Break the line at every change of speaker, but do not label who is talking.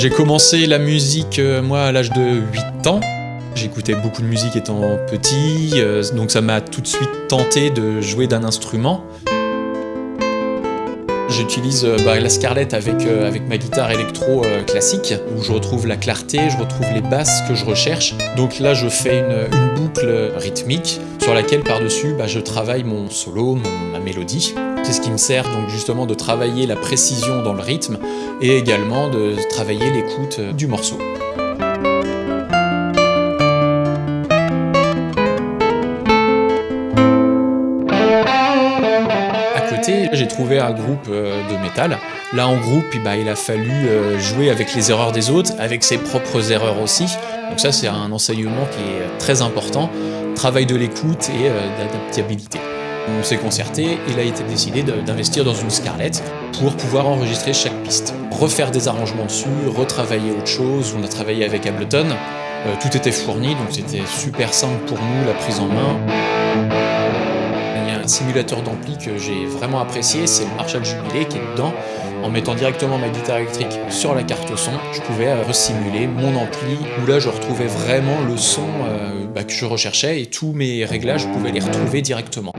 J'ai commencé la musique, euh, moi, à l'âge de 8 ans. J'écoutais beaucoup de musique étant petit, euh, donc ça m'a tout de suite tenté de jouer d'un instrument. J'utilise euh, bah, la Scarlett avec, euh, avec ma guitare électro euh, classique, où je retrouve la clarté, je retrouve les basses que je recherche. Donc là, je fais une, boucle rythmique sur laquelle par-dessus, bah, je travaille mon solo, ma mélodie. C'est ce qui me sert donc justement de travailler la précision dans le rythme et également de travailler l'écoute du morceau. J'ai trouvé un groupe euh, de métal. Là, en groupe, eh ben, il a fallu euh, jouer avec les erreurs des autres, avec ses propres erreurs aussi. Donc ça, c'est un enseignement qui est très important. Travail de l'écoute et euh, d'adaptabilité. On s'est concerté, il a été décidé d'investir dans une Scarlett pour pouvoir enregistrer chaque piste. Refaire des arrangements dessus, retravailler autre chose. On a travaillé avec Ableton. Euh, tout était fourni, donc c'était super simple pour nous, la prise en main. Simulateur d'ampli que j'ai vraiment apprécié, c'est le Marshall Jubilé qui est dedans. En mettant directement ma guitare électrique sur la carte son, je pouvais euh, resimuler mon ampli, où là je retrouvais vraiment le son euh, bah, que je recherchais et tous mes réglages, je pouvais les retrouver directement.